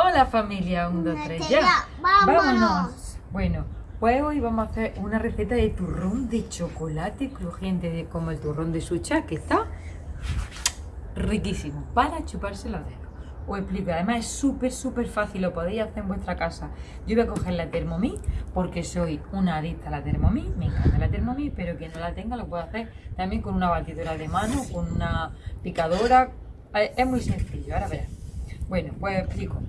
Hola familia, un, dos, tres, ya. Vámonos. Bueno, pues hoy vamos a hacer una receta de turrón de chocolate crujiente, de, como el turrón de sucha, que está riquísimo, para chuparse los dedos. Os explico, además es súper, súper fácil, lo podéis hacer en vuestra casa. Yo voy a coger la Thermomix, porque soy una adicta a la Thermomix, me encanta la Thermomix, pero que no la tenga lo puedo hacer también con una batidora de mano, con una picadora, eh, es muy sencillo, ahora verás. Bueno, pues explico.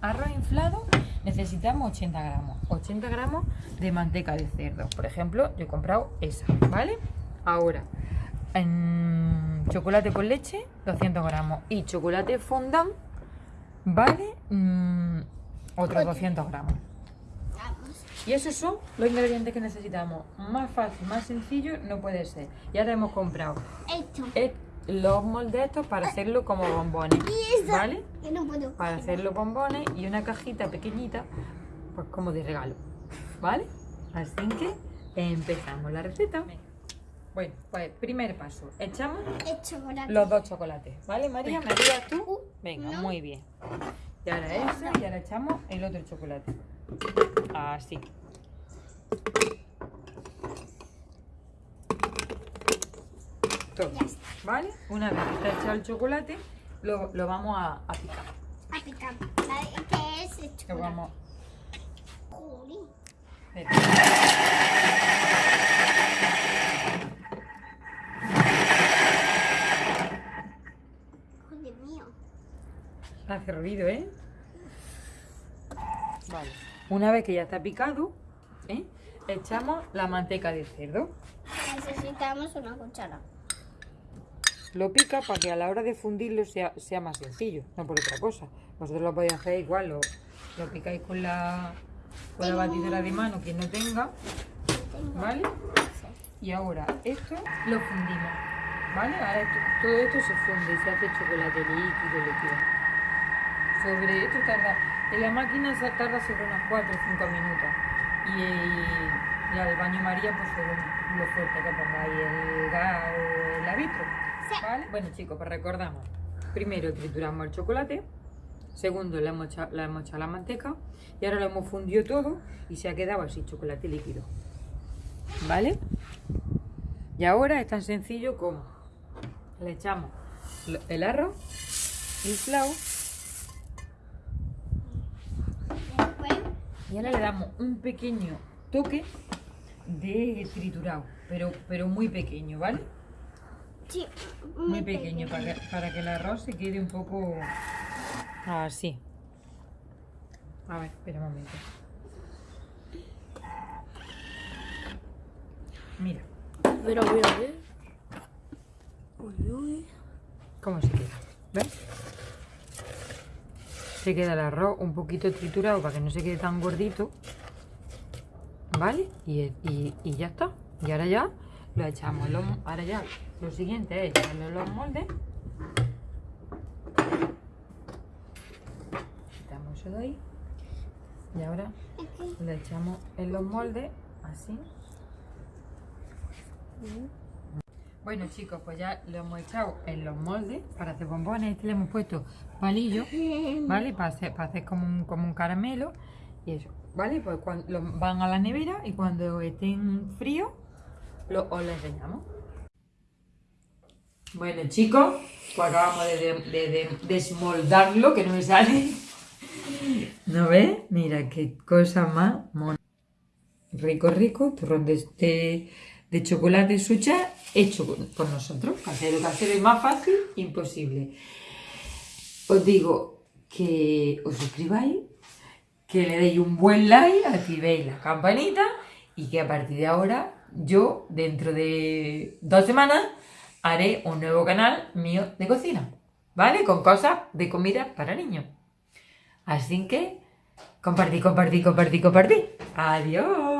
Arroz inflado necesitamos 80 gramos. 80 gramos de manteca de cerdo. Por ejemplo, yo he comprado esa, ¿vale? Ahora, en chocolate con leche, 200 gramos. Y chocolate fondant, ¿vale? Mm, otros 200 gramos. Y esos son los ingredientes que necesitamos. Más fácil, más sencillo no puede ser. Ya te hemos comprado Esto. Los moldes estos para hacerlo como bombones. ¿vale? Para hacer los bombones y una cajita pequeñita, pues como de regalo, ¿vale? Así que empezamos la receta. Bueno, pues primer paso, echamos El chocolate. los dos chocolates, ¿vale María? ¿Me ayudas tú? Uh, Venga, no. muy bien. Y ahora ese y ahora echamos el otro chocolate. Así. Todo. ¿vale? Una vez que está echado el chocolate, lo, lo vamos a, a picar. A picar. ¿Qué es el Lo chocolate? vamos... Jolín. espera. Joder mío. Hace ruido, ¿eh? Vale. Una vez que ya está picado, ¿eh? echamos la manteca de cerdo. Necesitamos una cuchara. Lo pica para que a la hora de fundirlo sea, sea más sencillo, no por otra cosa. Vosotros lo podéis hacer igual, lo, lo picáis con la, con la batidora de mano, quien no tenga, ¿vale? Y ahora esto lo fundimos, ¿vale? Ahora esto- todo esto se funde y se hace chocolate líquido, líquido. Sobre esto tarda, en la máquina se tarda sobre unos 4 o 5 minutos. Y, y al baño María, pues según lo fuerte que pongáis el gas o el arbitro. ¿Vale? Bueno chicos, pues recordamos. Primero trituramos el chocolate. Segundo, le hemos le hemos echado la manteca. Y ahora lo hemos fundido todo y se ha quedado así, chocolate líquido. ¿Vale? Y ahora es tan sencillo como le echamos el arroz inflado y ahora le damos un pequeño toque de triturado, pero, pero muy pequeño, ¿vale? Sí, Muy pequeño, para que, para que el arroz se quede un poco así. A ver, espera un momento. Mira, Mira, mira, ¿eh? Uy, uy. cómo se queda. ¿Ves? Se queda el arroz un poquito triturado para que no se quede tan gordito. ¿Vale? Y, y- y ya está. Y ahora ya lo echamos. los- ahora ya lo siguiente es echarlo en los moldes. Quitamos eso de ahí. Y ahora lo echamos en los moldes así. Bueno chicos, pues ya lo hemos echado en los moldes para hacer bombones. Este le hemos puesto palillos, ¿vale? Para hacer, para hacer como, un, como un caramelo y eso, ¿vale? Pues cuando lo van a la nevera y cuando estén fríos, lo, os lo enseñamos. Bueno chicos, pues acabamos de, de- de- de desmoldarlo, que no me sale. ¿No ves? Mira qué cosa más mona. Rico, rico, turrón de, de, chocolate sucha hecho con- por nosotros. Casero, casero y más fácil, imposible. Os digo que os suscribáis, que le deis un buen like, activéis la campanita y que a partir de ahora yo, dentro de dos semanas, haré un nuevo canal mío de cocina, ¿vale? Con cosas de comida para niños. Así que compartí, compartí, compartí, compartí. Adiós.